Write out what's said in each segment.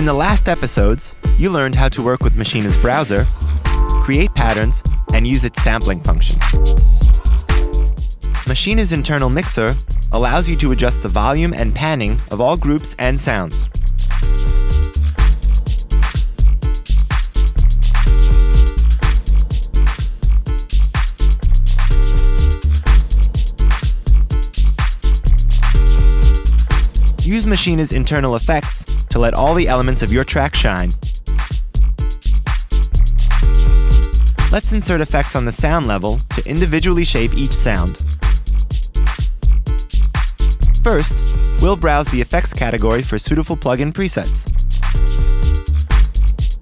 In the last episodes, you learned how to work with Maschine's browser, create patterns, and use its sampling function. Maschine's internal mixer allows you to adjust the volume and panning of all groups and sounds. Use Maschine's internal effects to let all the elements of your track shine. Let's insert effects on the sound level to individually shape each sound. First, we'll browse the effects category for suitable plugin presets.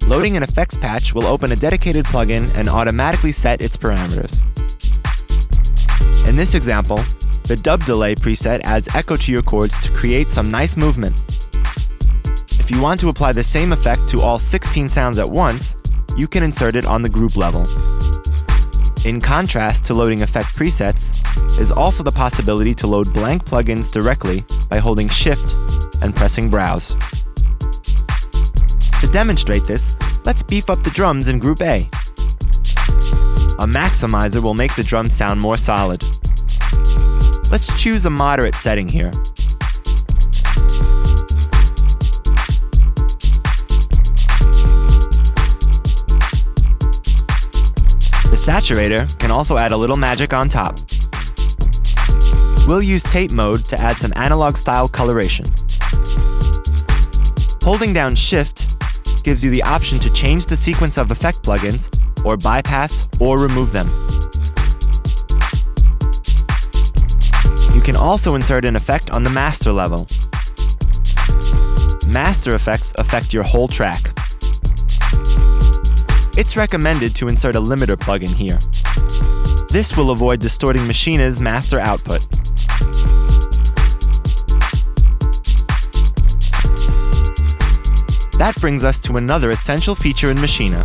Loading an effects patch will open a dedicated plugin and automatically set its parameters. In this example, the dub delay preset adds echo to your chords to create some nice movement. If you want to apply the same effect to all 16 sounds at once, you can insert it on the group level. In contrast to loading effect presets, is also the possibility to load blank plugins directly by holding Shift and pressing Browse. To demonstrate this, let's beef up the drums in Group A. A maximizer will make the drums sound more solid. Let's choose a moderate setting here. The saturator can also add a little magic on top. We'll use tape mode to add some analog style coloration. Holding down Shift gives you the option to change the sequence of effect plugins, or bypass or remove them. Can also insert an effect on the master level. Master effects affect your whole track. It's recommended to insert a limiter plugin here. This will avoid distorting Maschine's master output. That brings us to another essential feature in Machina.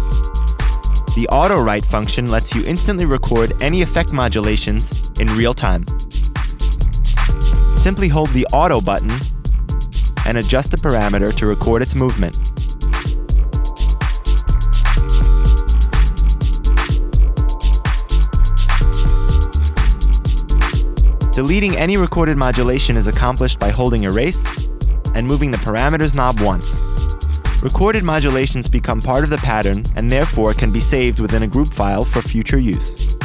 The auto write function lets you instantly record any effect modulations in real time simply hold the Auto button and adjust the parameter to record its movement. Deleting any recorded modulation is accomplished by holding Erase and moving the Parameters knob once. Recorded modulations become part of the pattern and therefore can be saved within a group file for future use.